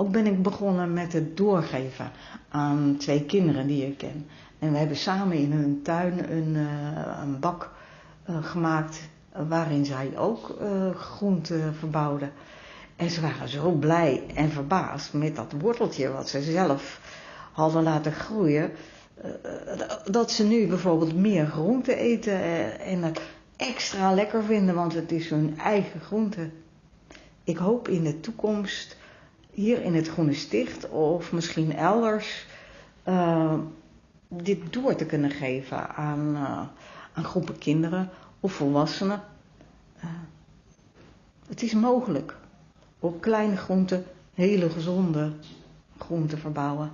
ook ben ik begonnen met het doorgeven aan twee kinderen die ik ken. En we hebben samen in hun tuin een, uh, een bak uh, gemaakt waarin zij ook groenten verbouwden. En ze waren zo blij en verbaasd met dat worteltje wat ze zelf hadden laten groeien. Dat ze nu bijvoorbeeld meer groente eten en het extra lekker vinden, want het is hun eigen groente. Ik hoop in de toekomst hier in het Groene Sticht of misschien elders uh, dit door te kunnen geven aan, uh, aan groepen kinderen of volwassenen. Uh, het is mogelijk op kleine groenten hele gezonde groenten verbouwen.